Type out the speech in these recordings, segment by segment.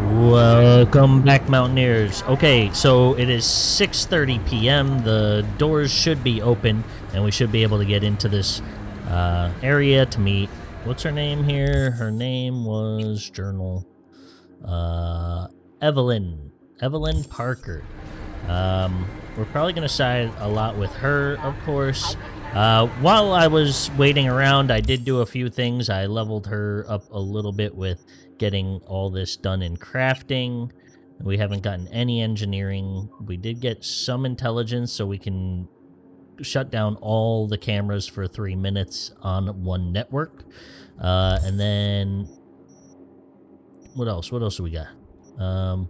Welcome back, Mountaineers. Okay, so it is 6:30 p.m. The doors should be open, and we should be able to get into this uh, area to meet. What's her name here? Her name was Journal. Uh, Evelyn. Evelyn Parker. Um, we're probably going to side a lot with her, of course. Uh, while I was waiting around, I did do a few things. I leveled her up a little bit with getting all this done in crafting. We haven't gotten any engineering. We did get some intelligence, so we can shut down all the cameras for three minutes on one network. Uh, and then, what else? What else do we got? Um,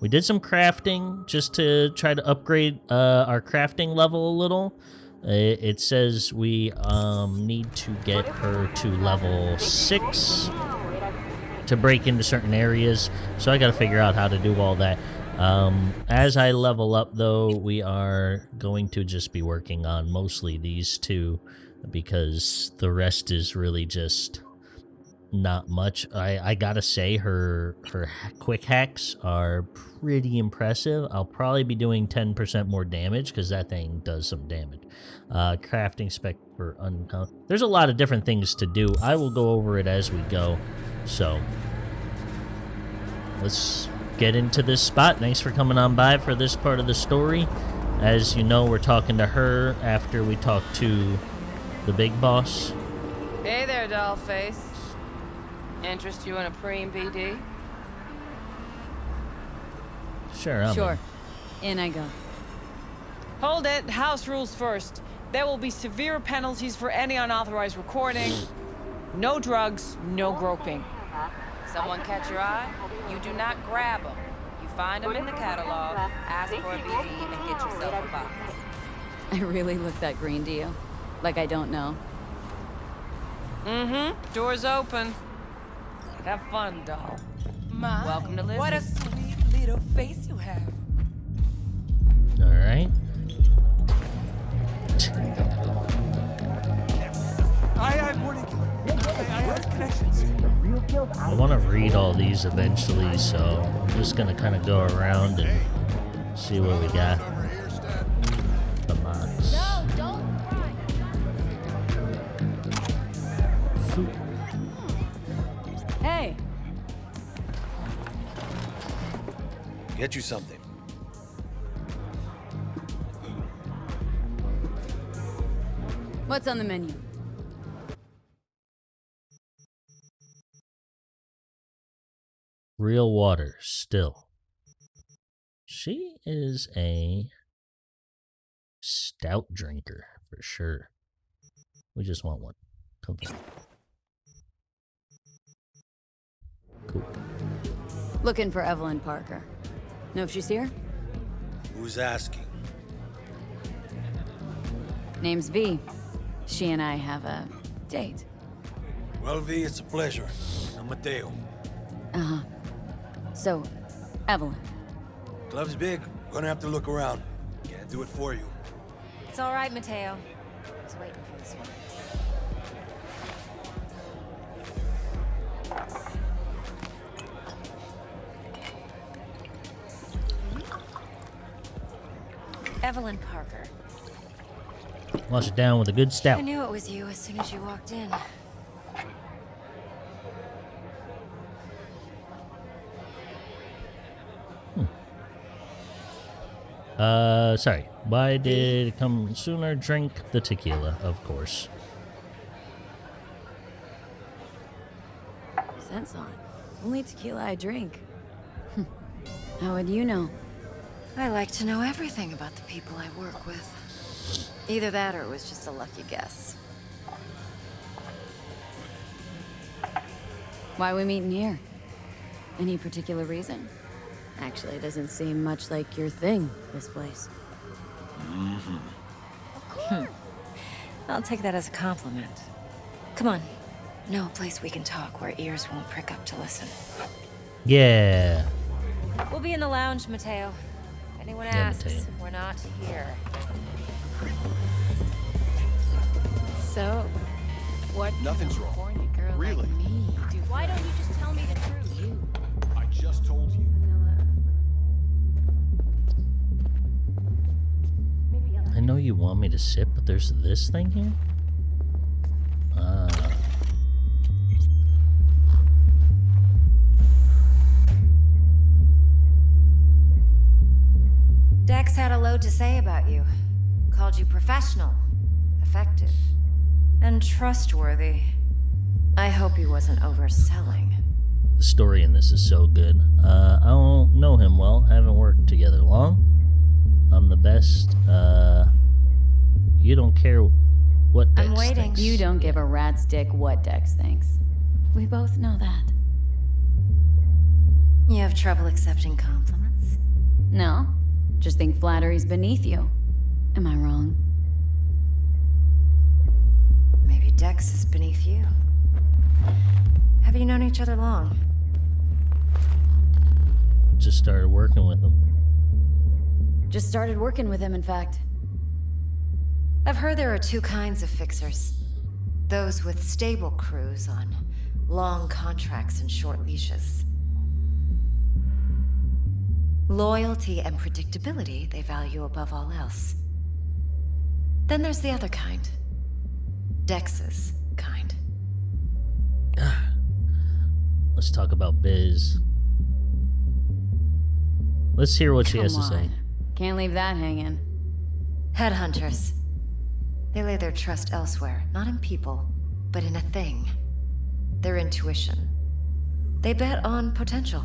we did some crafting just to try to upgrade uh, our crafting level a little. It, says we um, need to get her to level 6 to break into certain areas, so I got to figure out how to do all that. Um, as I level up, though, we are going to just be working on mostly these two because the rest is really just not much. I, I gotta say her her quick hacks are pretty impressive. I'll probably be doing 10% more damage because that thing does some damage. Uh, crafting spec for uncount. There's a lot of different things to do. I will go over it as we go. So let's get into this spot. Thanks for coming on by for this part of the story. As you know, we're talking to her after we talk to the big boss. Hey there, dollface. Interest you in a preem BD? Sure, I'm Sure. In I go. Hold it. House rules first. There will be severe penalties for any unauthorized recording. No drugs, no groping. Someone catch your eye? You do not grab them. You find them in the catalog, ask for a BD, and get yourself a box. I really look that green to you. Like I don't know. Mm-hmm. Door's open. Have fun, doll. My, Welcome to What a sweet little face you have. All these eventually, so I'm just gonna kind of go around and see what we got. Come on. Hey, Get you something. what's on the menu? Real water, still. She is a stout drinker for sure. We just want one. Come on. Cool. Looking for Evelyn Parker. Know if she's here? Who's asking? Name's V. She and I have a date. Well, V, it's a pleasure. I'm Mateo. Uh-huh. So, Evelyn. Club's big. Gonna have to look around. Can't do it for you. It's all right, Mateo. I was waiting for this one. Evelyn Parker. Wash it down with a good stout. I knew it was you as soon as you walked in. Uh, sorry. Why did it come sooner? Drink the tequila, of course. Sense on. Only tequila I drink. How would you know? I like to know everything about the people I work with. Either that or it was just a lucky guess. Why we meeting here? Any particular reason? Actually, it doesn't seem much like your thing, this place. Mm -hmm. Hmm. I'll take that as a compliment. Come on. Know a place we can talk where ears won't prick up to listen. Yeah. We'll be in the lounge, Mateo. If anyone Yeah, asks, Mateo. we're not here. So, what Nothing's wrong. girl Really? like me do Why don't you just know you want me to sit, but there's this thing here? Ah. Dex had a load to say about you. Called you professional, effective, and trustworthy. I hope he wasn't overselling. The story in this is so good. Uh, I don't know him well. Haven't worked together long. I'm the best. Uh, you don't care what Dex I'm waiting. thinks. You don't give a rat's dick what Dex thinks. We both know that. You have trouble accepting compliments? No, just think flattery's beneath you. Am I wrong? Maybe Dex is beneath you. Have you known each other long? Just started working with him. Just started working with him, in fact. I've heard there are two kinds of fixers. Those with stable crews on long contracts and short leashes. Loyalty and predictability they value above all else. Then there's the other kind. Dex's kind. Let's talk about Biz. Let's hear what she has to Come say. on. Can't leave that hanging. Headhunters. They lay their trust elsewhere, not in people, but in a thing. Their intuition. They bet on potential.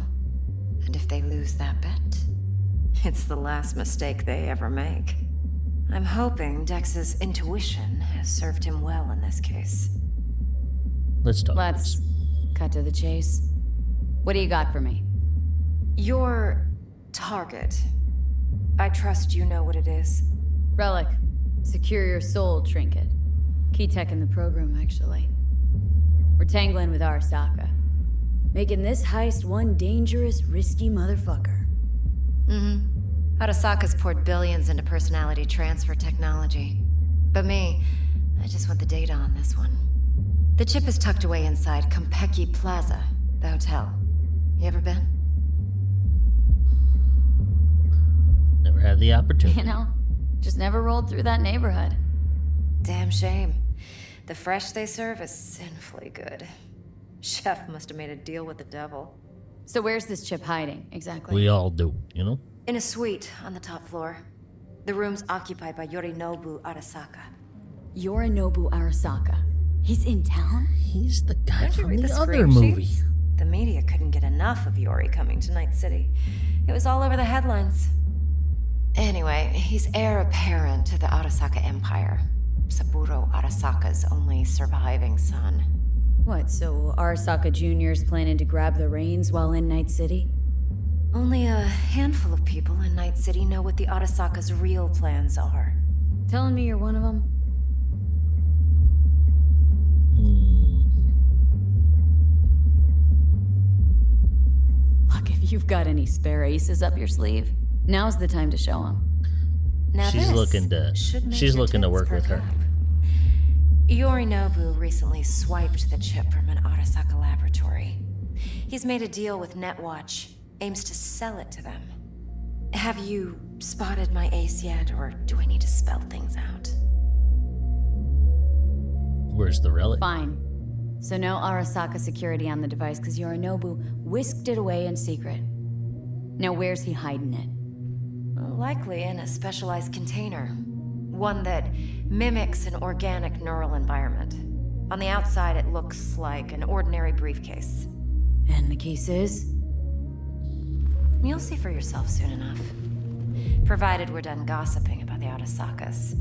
And if they lose that bet, it's the last mistake they ever make. I'm hoping Dex's intuition has served him well in this case. Let's talk. Let's cut to the chase. What do you got for me? Your target. I trust you know what it is. Relic. Secure your soul trinket. Key tech in the program, actually. We're tangling with Arasaka. Making this heist one dangerous, risky motherfucker. Mm-hmm. Arasaka's poured billions into personality transfer technology. But me, I just want the data on this one. The chip is tucked away inside Konpeki Plaza, the hotel. You ever been? Never had the opportunity. You know, just never rolled through that neighborhood. Damn shame. The fresh they serve is sinfully good. Chef must have made a deal with the devil. So where's this chip hiding, exactly? We all do, you know? In a suite on the top floor. The room's occupied by Yorinobu Arasaka. Yorinobu Arasaka. He's in town? He's the guy from read the, the other movie. sheets? The media couldn't get enough of Yori coming to Night City. It was all over the headlines. Anyway, he's heir apparent to the Arasaka Empire. Saburo Arasaka's only surviving son. What, so Arasaka Jr.'s planning to grab the reins while in Night City? Only a handful of people in Night City know what the Arasaka's real plans are. Telling me you're one of them? Hmm. Look, if you've got any spare aces up your sleeve, now's the time to show him. Now She's this looking to- should make she's looking to work with perk her. up. Yorinobu recently swiped the chip from an Arasaka laboratory. He's made a deal with Netwatch, aims to sell it to them. Have you spotted my ace yet, or do I need to spell things out? Where's the relic? Fine. So no Arasaka security on the device because Yorinobu whisked it away in secret. Now where's he hiding it? Likely in a specialized container. One that mimics an organic neural environment. On the outside, it looks like an ordinary briefcase. And the case is? You'll see for yourself soon enough. Provided we're done gossiping about the Arasakas.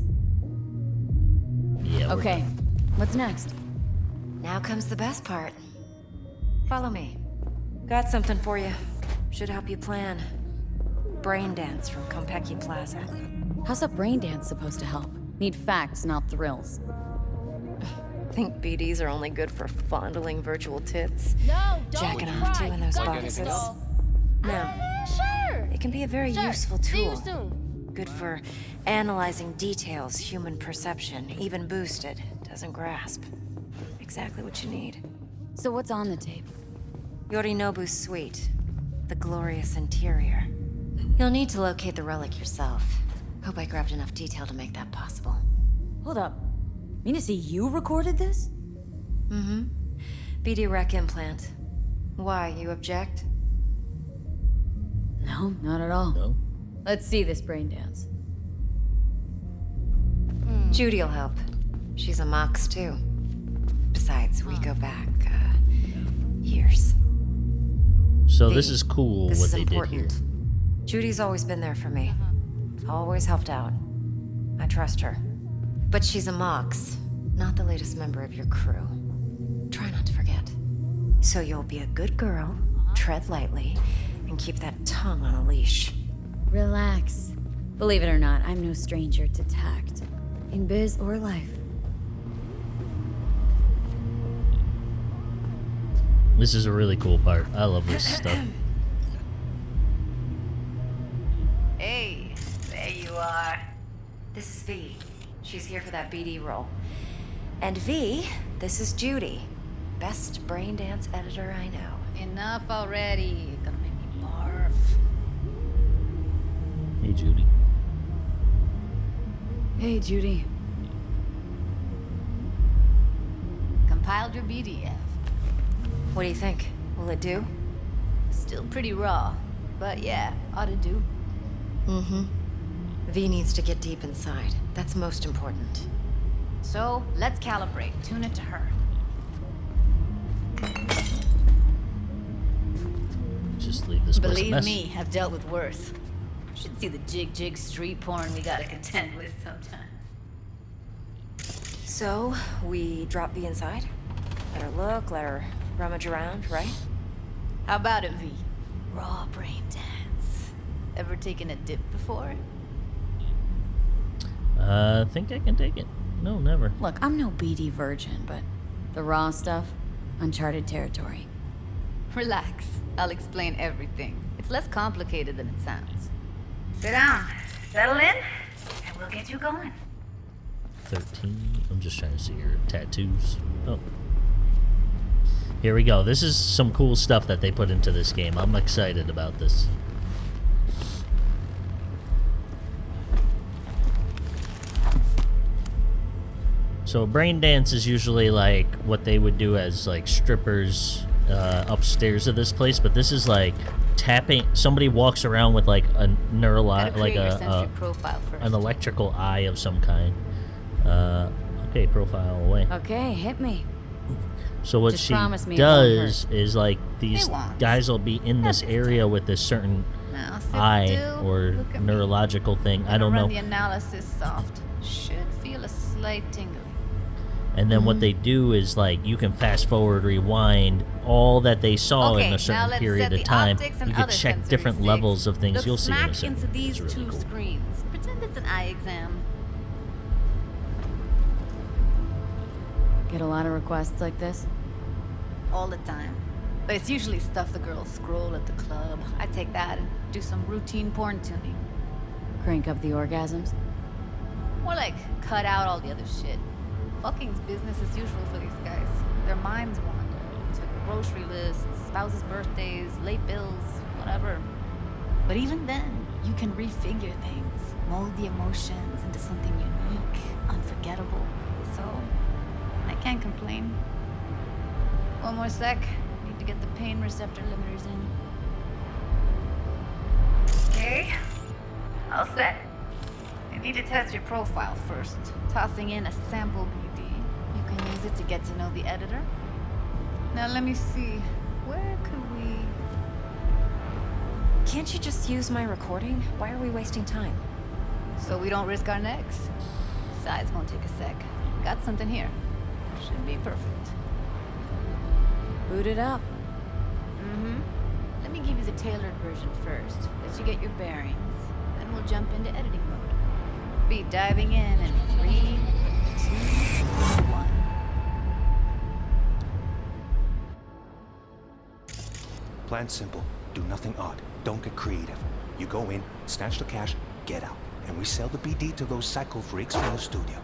Yeah. we're Okay, what's next? Now comes the best part. Follow me. Got something for you. Should help you plan. Brain dance from Konpeki Plaza. How's a brain dance supposed to help? Need facts, not thrills. Think BDs are only good for fondling virtual tits? No, don't Jacking cry. off to in those Don't boxes? No. Ah, sure. It can be a very Sure. useful See you tool. soon. Good for analyzing details human perception, even boosted, doesn't grasp. Exactly what you need. So what's on the tape? Yorinobu's suite. The glorious interior. You'll need to locate the relic yourself. Hope I grabbed enough detail to make that possible. Hold up. Mean to say you recorded this? Mm-hmm. BD rec implant. Why, you object? No, not at all. No. Let's see this brain dance. Judy'll help. She's a Mox, too. Besides, we go back, uh, years. So this is cool This what is they important. did here. Judy's always been there for me. Always helped out. I trust her. But she's a Mox, not the latest member of your crew. Try not to forget. So you'll be a good girl, tread lightly, and keep that tongue on a leash. Relax. Believe it or not, I'm no stranger to tact. In biz or life. This is a really cool part. I love this stuff. She's here for that BD role. And V, this is Judy. Best brain dance editor I know. Enough already. You're gonna make me barf. Hey, Judy. Hey, Judy. Compiled your BDF. What do you think? Will it do? Still pretty raw. But yeah, ought to do. Mm-hmm. V needs to get deep inside. That's most important. So, let's calibrate. Tune it to her. Just leave this place a Believe me, I've dealt with worse. Should see the jig jig street porn we gotta contend with sometimes. So, we drop V inside? Let her look, let her rummage around, right? How about it, V? Raw brain dance. Ever taken a dip before? Uh, think I can take it. No, never. Look, I'm no BD virgin, but the raw stuff, uncharted territory. Relax. I'll explain everything. It's less complicated than it sounds. Sit down, settle in, and we'll get you going. 13. I'm just trying to see your tattoos. Oh. Here we go. This is some cool stuff that they put into this game. I'm excited about this. So brain dance is usually like what they would do as like strippers uh, upstairs of this place, but this is like tapping. Somebody walks around with like a Gotta like a, a profile first. an electrical eye of some kind. Uh, okay, profile away. Okay, hit me. So what Just she does is like these guys will be in this area with this certain eye or at me. neurological thing. I don't know. the analysis soft. Should feel a slight tingling. And then Mm-hmm. what they do is like you can fast forward, rewind all that they saw okay, in a certain period of time. You can check different zigs. levels of things. Look You'll see in a smack second. into these really two cool. screens. Pretend it's an eye exam. Get a lot of requests like this? all the time. But it's usually stuff the girls scroll at the club. I take that and do some routine porn tuning. Crank up the orgasms? More like cut out all the other shit. Fucking's business as usual for these guys. Their minds wander to grocery lists, spouses' birthdays, late bills, whatever. But even then, you can refigure things, mold the emotions into something unique, unforgettable. So, I can't complain. One more sec. Need to get the pain receptor limiters in. Okay. All set. I need to test your profile first. Tossing in a sample can use it to get to know the editor. Now let me see. Where could we... Can't you just use my recording? Why are we wasting time? So we don't risk our necks? Besides, won't take a sec. Got something here. Should be perfect. Boot it up. Mm-hmm. Let me give you the tailored version first. Let you get your bearings. Then we'll jump into editing mode. Be diving in in three, two, one. Plan simple. Do nothing odd. Don't get creative. You go in, snatch the cash, get out. And we sell the BD to those psycho freaks from the studio.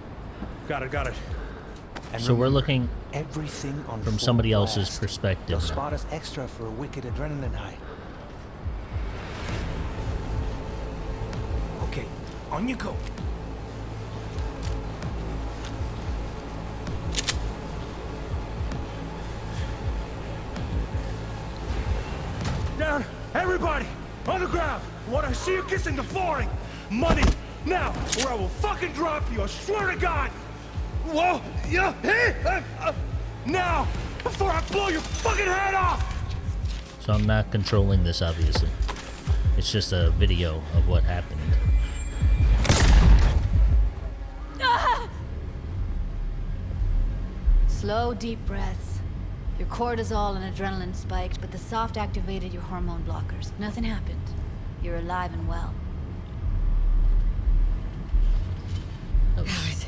Got it, got it. And So we're looking everything on from full somebody else's perspective They'll spot us extra for a wicked adrenaline high. Okay, on you go. Everybody! On the ground! Want to see you kissing the flooring! Money! Now! Or I will fucking drop you, I swear to God! Whoa! Yeah! Hey! Uh, uh, now! Before I blow your fucking head off! So I'm not controlling this, obviously. It's just a video of what happened. Slow, deep breaths. Your cortisol and adrenaline spiked, but the soft activated your hormone blockers. Nothing happened. You're alive and well. That was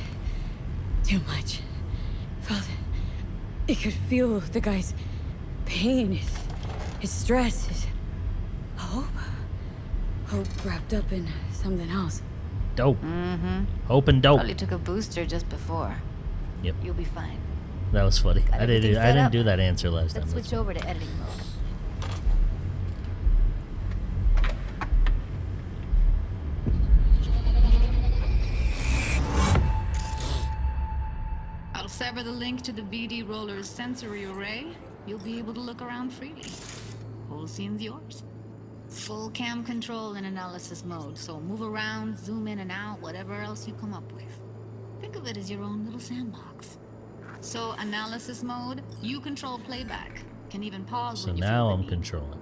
too much. Felt it could feel the guy's pain, his, his stress, his hope. Hope wrapped up in something else. Dope. Mm-hmm. Hope and dope. Probably took a booster just before. Yep, You'll be fine. That was funny. Got I didn't. everything I didn't up? do that answer last Let's time. switch over to editing mode. I'll sever the link to the BD Roller's sensory array. You'll be able to look around freely. Whole scene's yours. Full cam control in analysis mode, so move around, zoom in and out, whatever else you come up with. Think of it as your own little sandbox. So, analysis mode, you control playback. Can even pause So when you now feel the I'm need. controlling.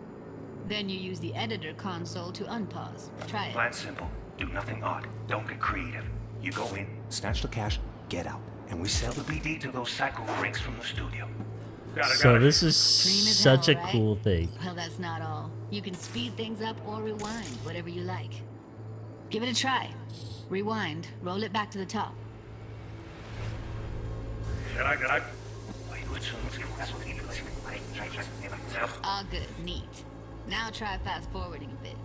Then you use the editor console to unpause. Try it. Plan simple. Do nothing odd. Don't get creative. You go in, snatch the cash, get out. And we sell the BD to those psycho freaks from the studio. Got it, So got it. this is such hell, a right? cool thing. Well, that's not all. You can speed things up or rewind, whatever you like. Give it a try. Rewind, roll it back to the top. All good, neat. Now try fast forwarding a bit.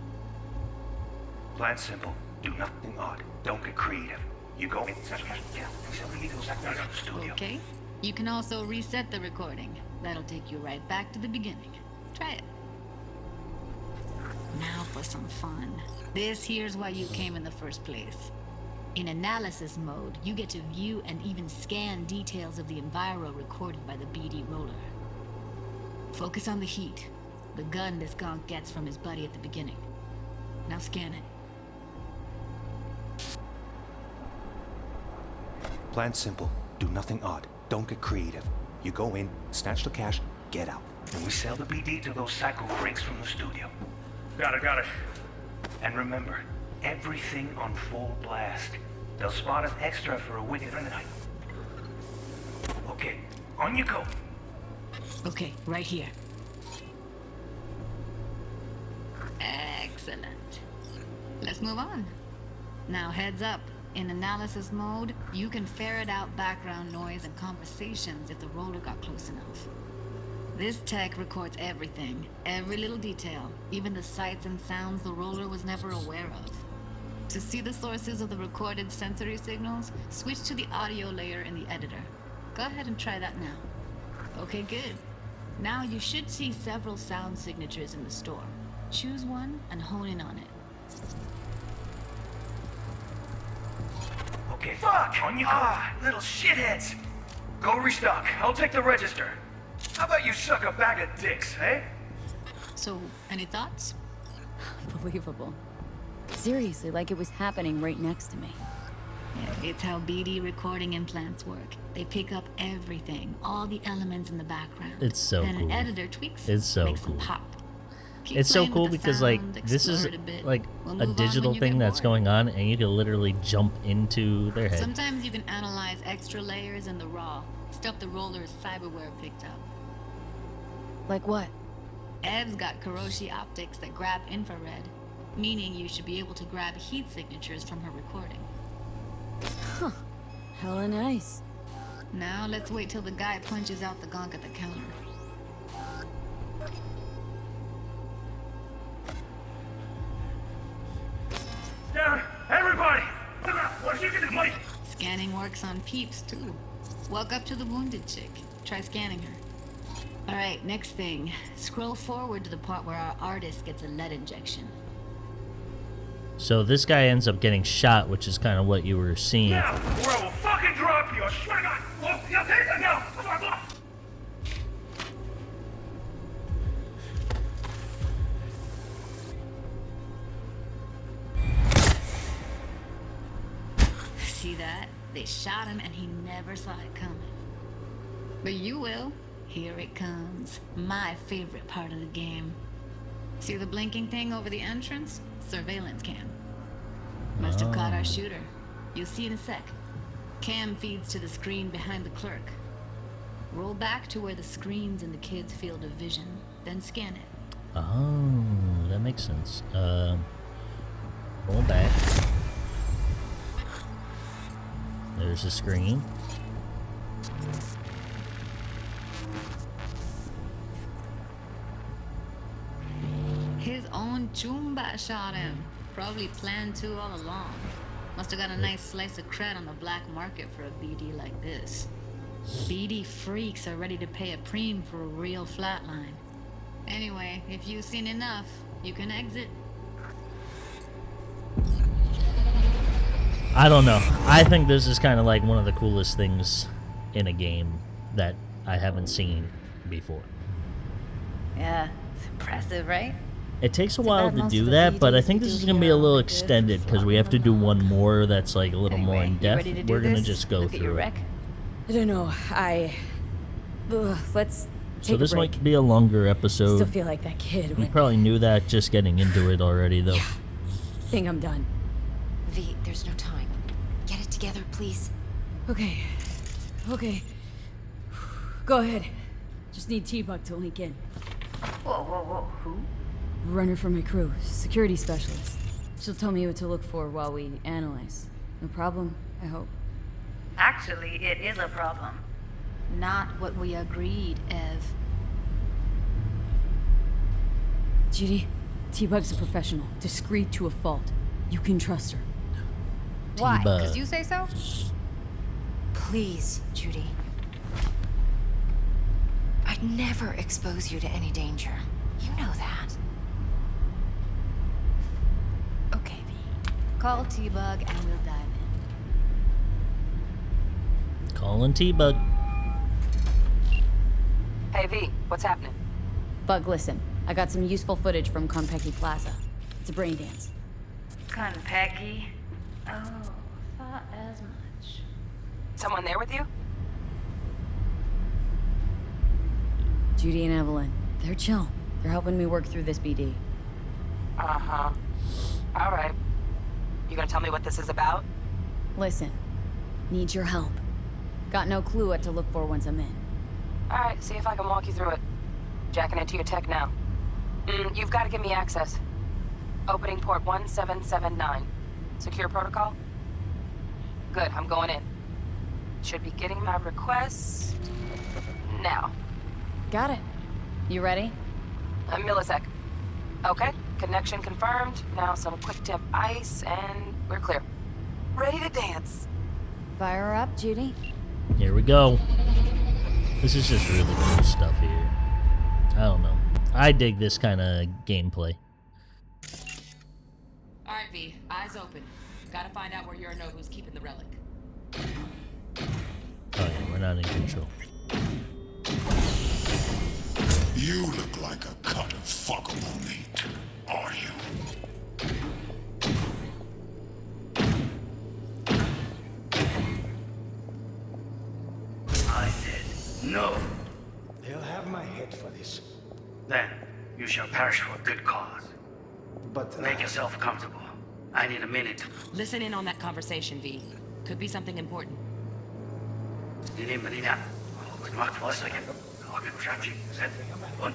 Plan simple. Do nothing odd. Don't get creative. You go in, snatch the cash, out. We sell the BD to those psycho freaks from the studio. Okay? You can also reset the recording. That'll take you right back to the beginning. Try it. Now for some fun. This here's why you came in the first place. In analysis mode, you get to view and even scan details of the enviro recorded by the BD roller. Focus on the heat, the gun this gonk gets from his buddy at the beginning. Now scan it. Plan simple. Do nothing odd. Don't get creative. You go in, snatch the cash, get out. And we sell the BD to those psycho freaks from the studio. Got it, got it. And remember, everything on full blast. They'll spot us extra for a wicked night. Okay, on you go. Okay, right here. Excellent. Let's move on. Now, heads up. In analysis mode, you can ferret out background noise and conversations if the roller got close enough. This tech records everything, every little detail, even the sights and sounds the roller was never aware of. To see the sources of the recorded sensory signals, switch to the audio layer in the editor. Go ahead and try that now. Okay, good. Now you should see several sound signatures in the store. Choose one and hone in on it. Okay, fuck! On you go. Ah, little shitheads. Go restock. I'll take the register. How about you suck a bag of dicks, eh? So, any thoughts? Unbelievable. Seriously, like it was happening right next to me. Yeah, it's how BD recording implants work. They pick up everything, all the elements in the background. It's so then cool. an editor tweaks It's so makes them pop. Keep It's so cool the because like this is a like We'll a move on when digital thing that's going on, and you can literally jump into their head. Sometimes you can analyze extra layers in the raw, stuff the roller's cyberware picked up. Like what? Ev's got Kiroshi optics that grab infrared, meaning you should be able to grab heat signatures from her recording. Huh. Hella nice. Now let's wait till the guy punches out the gonk at the counter. Down! Everybody! What you get the money? Scanning works on peeps too. Walk up to the wounded chick. Try scanning her. Alright, next thing. Scroll forward to the part where our artist gets a lead injection. So this guy ends up getting shot, which is kind of what you were seeing. Now, or I will fucking drop you. I swear to God. Whoa, yeah, take it now. Come on, come on. See that? They shot him and he never saw it coming. But you will. Here it comes. My favorite part of the game. See the blinking thing over the entrance? Surveillance cam. Must have caught our shooter. You'll see in a sec. Cam feeds to the screen behind the clerk. Roll back to where the screen's in the kid's field of vision, then scan it. Oh, that makes sense. Uh, roll back. There's the screen. Own Chumba shot him. Probably planned to all along. Must have got a nice slice of cred on the black market for a BD like this. BD freaks are ready to pay a preem for a real flatline. Anyway, if you've seen enough, you can exit. I don't know. I think this is kind of like one of the coolest things in a game that I haven't seen before. Yeah, it's impressive, right? It takes a Too while to do that, but I think this is going to be a little aren't good for extended because we have to do one more that's like a little more in depth. to We're gonna just go Look at your through it. wreck. I don't know. I. Ugh, let's take So a this break. might be a longer episode. Still episode. feel like that kid. You When... probably knew that just getting into it already, though. Think I'm done. V, there's no time. Get it together, please. Okay. Okay. Go ahead. Just need T-Bug to link in. Whoa, whoa, whoa. Who? Runner for my crew, security specialist. She'll tell me what to look for while we analyze. No problem, I hope. Actually, it is a problem. Not what we agreed, Ev. Judy, T-Bug's a professional, discreet to a fault. You can trust her. Why? Because you say so? Please, Judy. I'd never expose you to any danger. You know that. Okay, V. Call T-Bug and we'll dive in. Calling T-Bug. Hey V, what's happening? Bug, listen. I got some useful footage from Konpeki Plaza. It's a brain dance. Konpeki? Oh, thought as much. Someone there with you? Judy and Evelyn. They're chill. They're helping me work through this BD. Uh-huh. All right. You gonna tell me what this is about? Listen. Need your help. Got no clue what to look for once I'm in. All right, see if I can walk you through it. Jacking into your tech now. Mm, you've got to give me access. Opening port 1779. Secure protocol? Good, I'm going in. Should be getting my requests now. Got it. You ready? A millisec. Okay, connection confirmed. Now some quick tip ice, and we're clear. Ready to dance. Fire her up, Judy. Here we go. This is just really cool stuff here. I don't know. I dig this kind of gameplay. Alright, V. Eyes open. Gotta find out where Yorinobu's keeping the relic. Oh yeah, we're not in control. You look like a cut of fuckable meat, are you? I said no. They'll have my head for this. Then you shall perish for a good cause. But uh, Make yourself comfortable. I need a minute. Listen in on that conversation, V. Could be something important. Ini menina. Goed maakt vast ik heb ook een. Und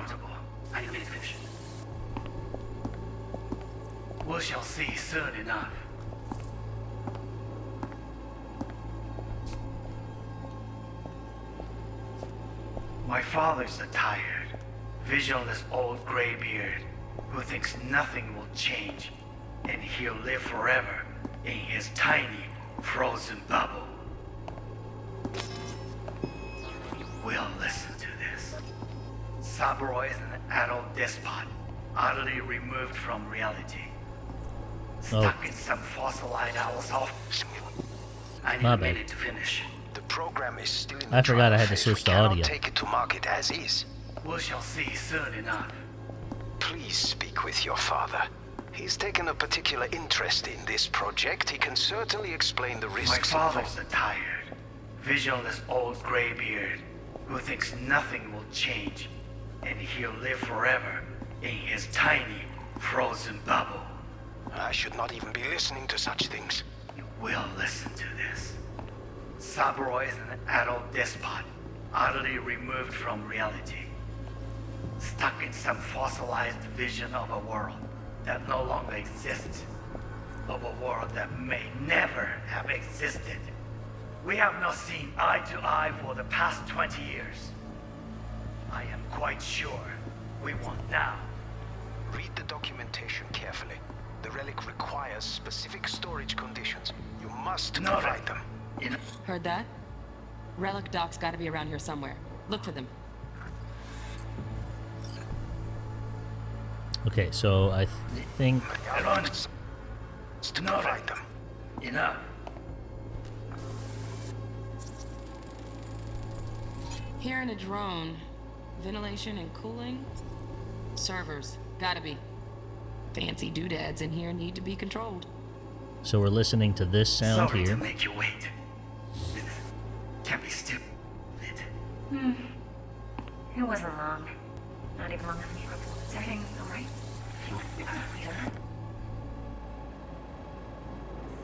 Father's tired, visionless old graybeard who thinks nothing will change and he'll live forever in his tiny, frozen bubble. We'll listen to this. Saburo is an adult despot, utterly removed from reality. Stuck oh. in some fossilized off. I need a minute to finish. The program is still in I forgot I had to switch We to audio. take it to market as is. We shall see soon enough. Please speak with your father. He's taken a particular interest in this project. He can certainly explain the risks. My risks father's a tired, visionless old graybeard who thinks nothing will change and he'll live forever in his tiny, frozen bubble. I should not even be listening to such things. You will listen to this. Saburo is an adult despot, utterly removed from reality. Stuck in some fossilized vision of a world that no longer exists. Of a world that may never have existed. We have not seen eye to eye for the past 20 years. I am quite sure we want now. Read the documentation carefully. The relic requires specific storage conditions. You must No, provide them. Heard that? Relic doc's gotta be around here somewhere. Look for them. Okay, so I th- think Everyone, To No, provide them. enough. Here in a drone. Ventilation and cooling? Servers. Gotta be. Fancy doodads in here need to be controlled. so. We're listening to this sound Sorry here. to make you wait. Can't be stupid. Hmm. It wasn't long. Not even long enough. Is everything alright?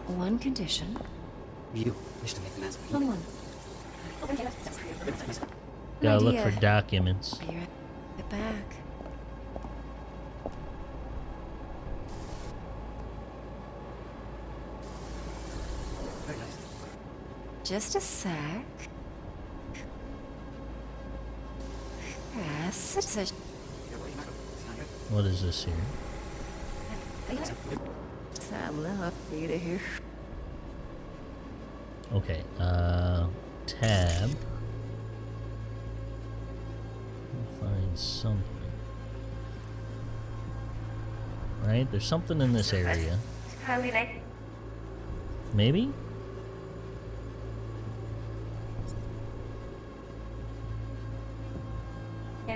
One condition. You wish to make an answer. Someone. Gotta look for documents. Be right right back. Just a sec. Yes, it's a. What is this here? Sam love you to hear. Okay, uh, tab. Find something. Right, there's something in this area. Maybe?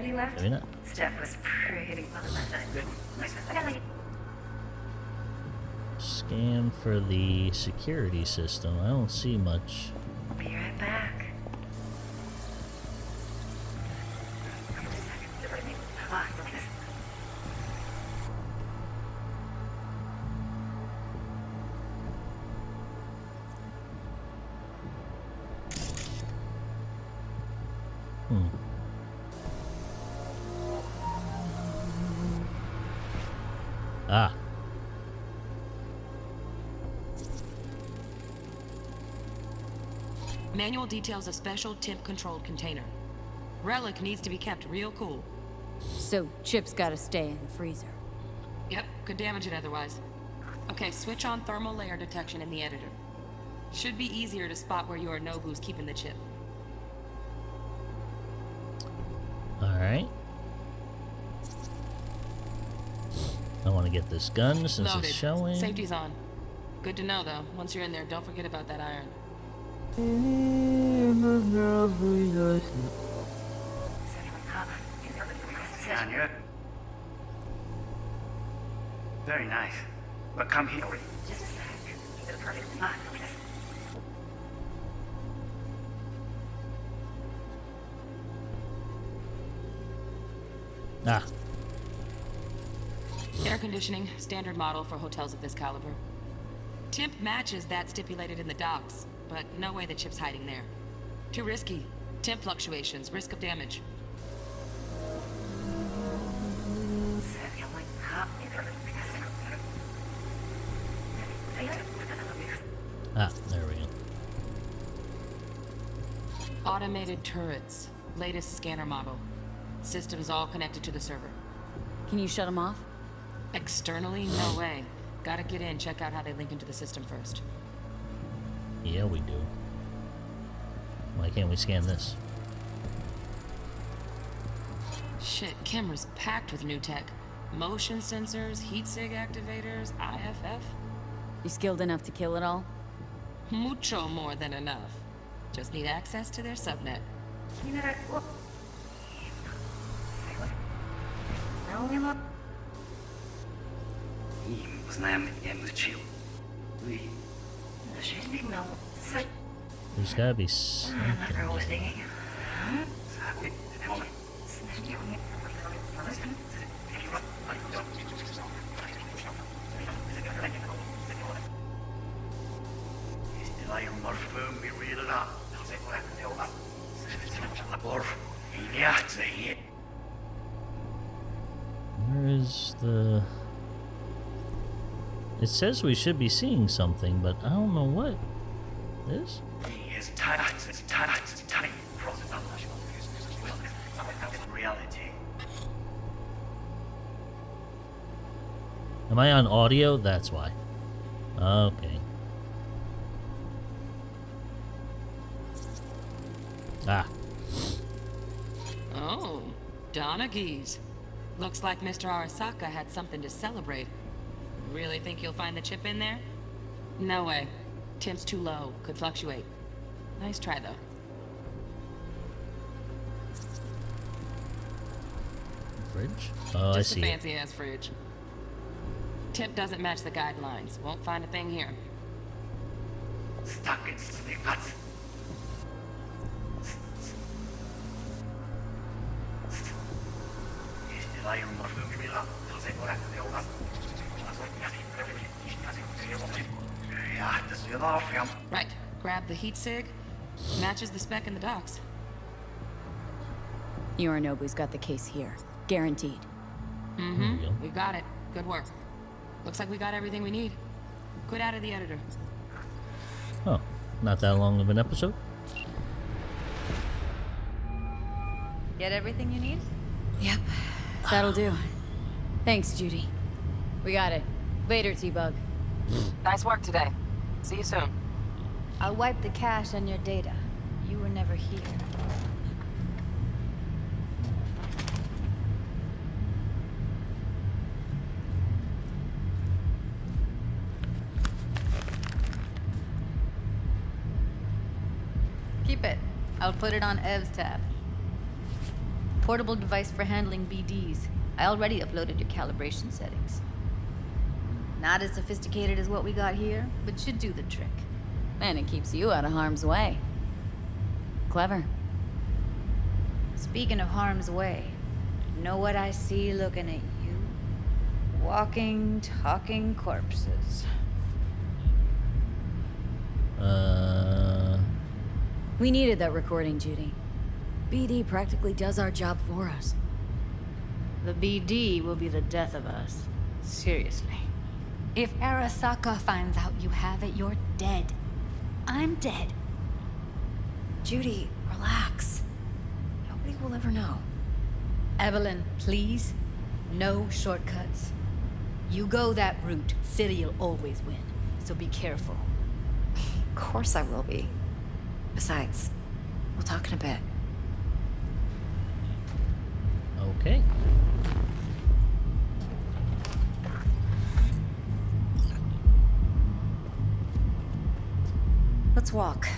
Andy left. Maybe not. Steph was pretty well Scan for the security system. I don't see much. Be right back. Manual details a special temp-controlled container. Relic needs to be kept real cool. So Chip's gotta stay in the freezer. Yep, could damage it otherwise. Okay, switch on thermal layer detection in the editor. Should be easier to spot where Yorinobu's keeping the chip. alright. I want to get this gun since Loaded. it's showing. Safety's on. Good to know, though. Once you're in there, don't forget about that iron. Anya? Very nice. But come here. Just a sec. It's a perfect spot for this. Ah, Air conditioning, standard model for hotels of this caliber. Temp matches that stipulated in the docs, but no way the chip's hiding there. Too risky. Temp fluctuations, risk of damage. ah, there we go. Automated turrets. Latest scanner model. Systems all connected to the server. Can you shut them off? Externally, no way. Gotta get in, check out how they link into the system first. Yeah, we do. Why can't we scan this? Shit, camera's packed with new tech. Motion sensors, heat sig activators, IFF. You skilled enough to kill it all? Mucho more than enough. Just need access to their subnet. There's gotta be something. Where is the... It says we should be seeing something, but I don't know what. This? Am I on audio? That's why. Okay. Ah. Oh, Donaghys. Looks like Mr. Arasaka had something to celebrate. Really think you'll find the chip in there? No way. Temp's too low. Could fluctuate. Nice try, though. Fridge? Oh, I Just a fancy-ass fridge. Temp doesn't match the guidelines. Won't find a thing here. Stuck in snippets. Right. The heat sig. Matches the spec in the docs. Yorinobu's got the case here. Guaranteed. Mm-hmm. We got it. Good work. Looks like we got everything we need. Good out of the editor. Oh, not that long of an episode. Get everything you need? Yep. That'll do. Thanks, Judy. We got it. Later, T-Bug. Nice work today. See you soon. I'll wipe the cache on your data. You were never here. Keep it. I'll put it on Ev's tab. Portable device for handling BDs. I already uploaded your calibration settings. Not as sophisticated as what we got here, but should do the trick. And it keeps you out of harm's way. Clever. Speaking of harm's way, know what I see looking at you? Walking, talking corpses. Uh. We needed that recording, Judy. BD practically does our job for us. The BD will be the death of us. Seriously. If Arasaka finds out you have it, you're dead. I'm dead. Judy, relax. Nobody will ever know. Evelyn, please. No shortcuts. You go that route, City'll always win. So be careful. Of course I will be. Besides, we'll talk in a bit. Okay. Let's walk.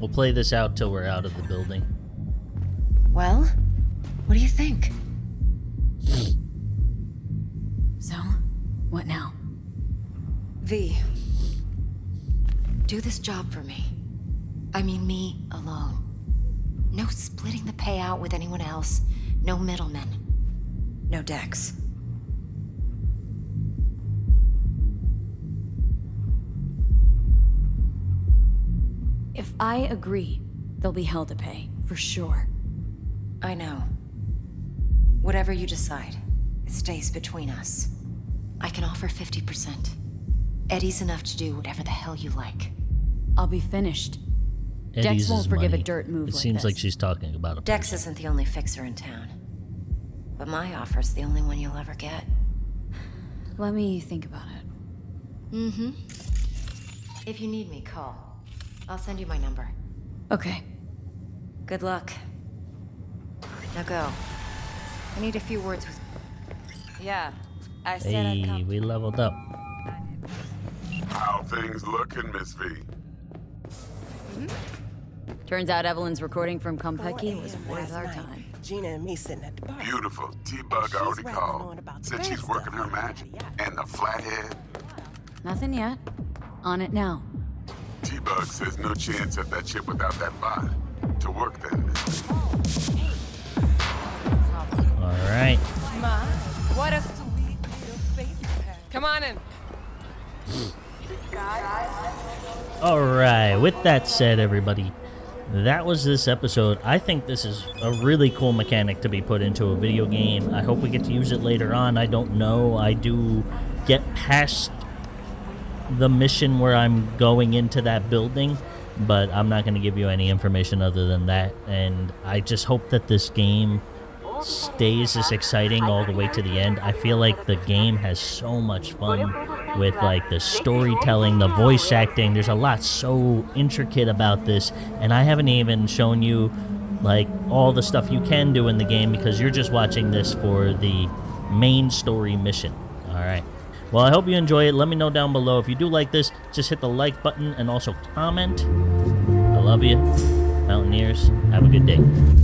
We'll play this out till we're out of the building. Well, what do you think? So, what now? V. Do this job for me. I mean, me alone. No splitting the payout with anyone else. No middlemen. No Dex. I agree, there'll be hell to pay, for sure. I know. Whatever you decide, it stays between us. I can offer 50%. Eddie's enough to do whatever the hell you like. I'll be finished. Eddie's won't is forgive a dirt move It like seems like she's talking about a Dex isn't the only fixer in town. But my offer's the only one you'll ever get. Let me think about it. Mm-hmm. If you need me, call. I'll send you my number. Okay. Good luck. Now go. I need a few words with... Yeah, I said I'd Hey, come. we leveled up. How things looking, Miss V? Hmm? Turns out Evelyn's recording from Konpeki was worth our time. Gina and me sitting at the bar. Beautiful. T-Bug already called. Said she's working her magic. And the flathead. Nothing yet. On it now. T-Bug says no chance at that chip without that bot. To work then. All right. Ma, what a sweet little face. Come on in. All right. With that said, everybody, that was this episode. I think this is a really cool mechanic to be put into a video game. I hope we get to use it later on. I don't know. I do get past the mission where I'm going into that building, but I'm not going to give you any information other than that. And I just hope that this game stays as exciting all the way to the end. I feel like the game has so much fun with like the storytelling, the voice acting. There's a lot so intricate about this, and I haven't even shown you like all the stuff you can do in the game because you're just watching this for the main story mission. All right. Well, I hope you enjoy it. Let me know down below if you do like this. Just hit the like button and also comment. I love you, Mountaineers. Have a good day.